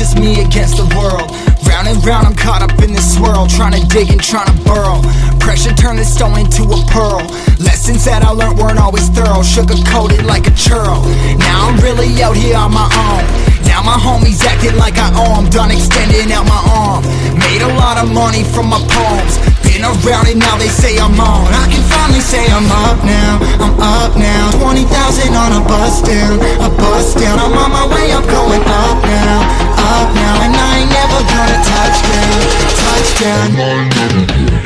just me against the world. Round and round, I'm caught up in this swirl, trying to dig and trying to burrow. Pressure turned this stone into a pearl. Lessons that I learned weren't always thorough, sugar coated like a churl. Now I'm really out here on my own. Now my homies acting like I owe 'em, done extending out my arm. Made a lot of money from my poems. Been around and now they say I'm on. I can finally say I'm up now, I'm up now. 20,000 on a bus down, a bus down. I'm on my way I'm going up now, up now. And I ain't never gonna touch down, touch down.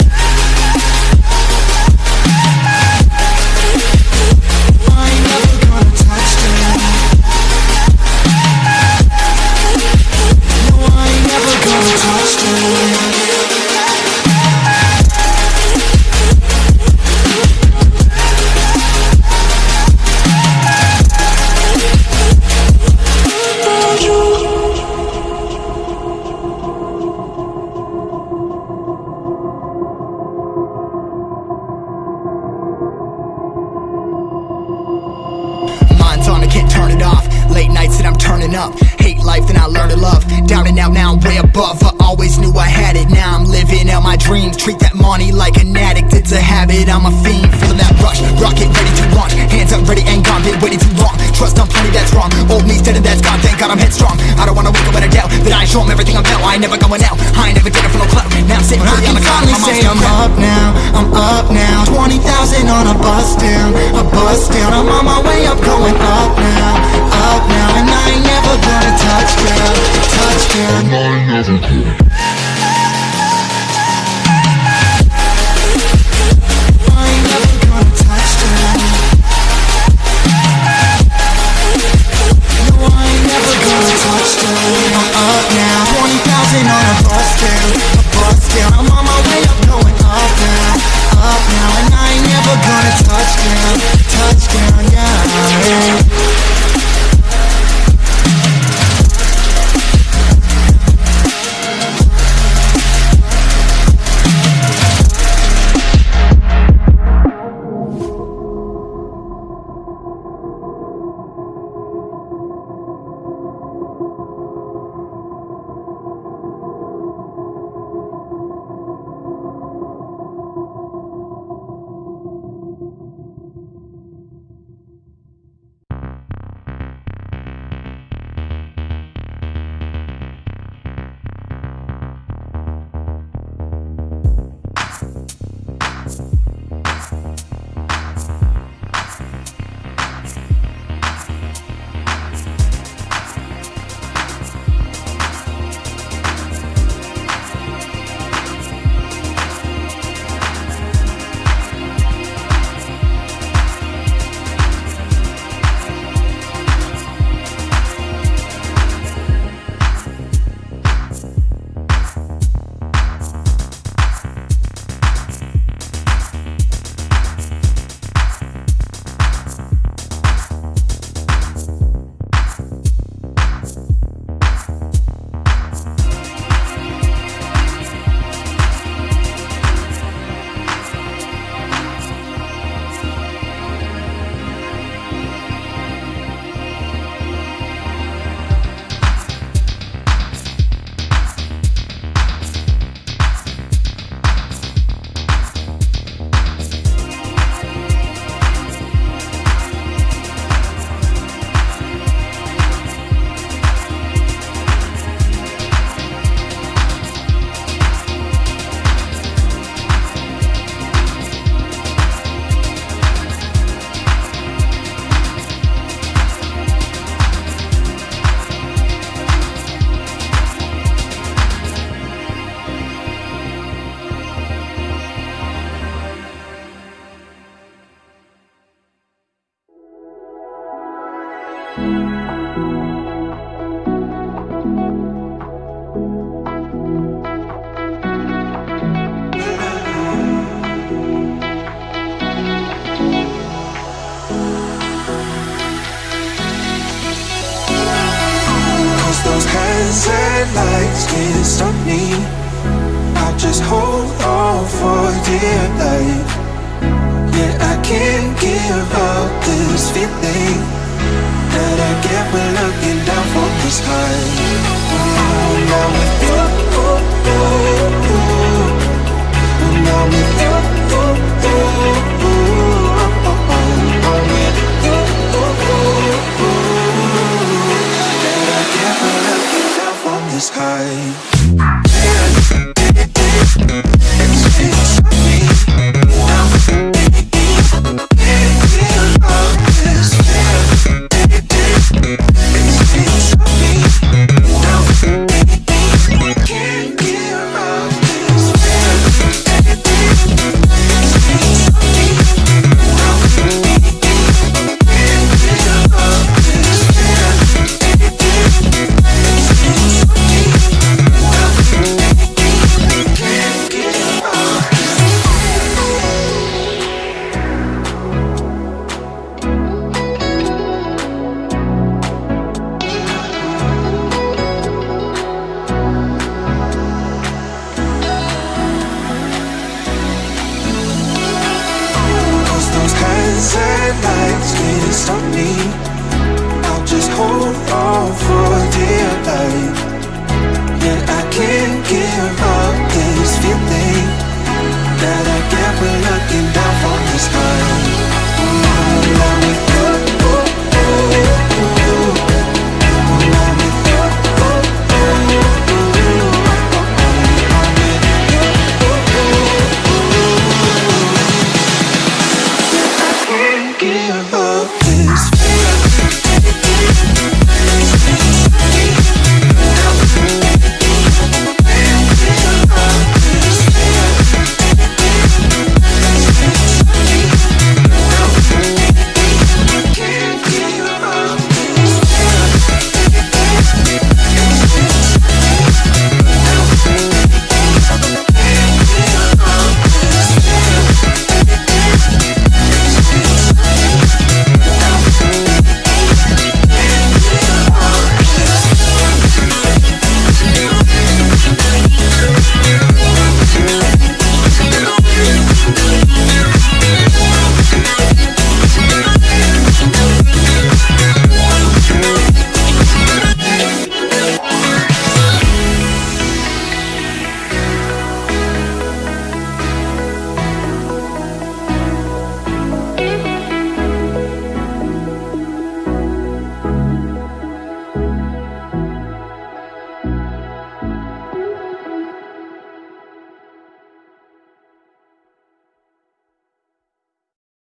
And up. Hate life, then I learned to love. Down and out, now I'm way above. I always knew I had it. Now I'm living out my dreams. Treat that money like an addict. It's a habit. I'm a fiend, feeling that rush. Rocket ready to launch. Hands up, ready and gone. Been waiting too long. Trust on plenty, that's wrong. Old me's dead and that's gone. Thank God I'm headstrong. I don't wanna wake up with a doubt that I show 'em everything I'm about. I ain't never going out. I ain't never it for no clout. just hold on for dear life Yeah, I can't give up this feeling That I get when looking down from the sky now with you, oh, oh. those hands and legs can't stop me. I'll just hold on for dear life.